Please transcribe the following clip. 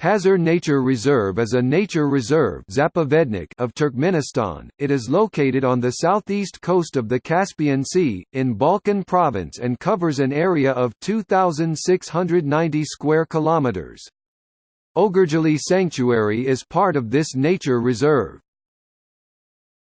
Hazar Nature Reserve is a nature reserve of Turkmenistan. It is located on the southeast coast of the Caspian Sea, in Balkan province and covers an area of 2,690 square kilometers. Ogurjali Sanctuary is part of this nature reserve.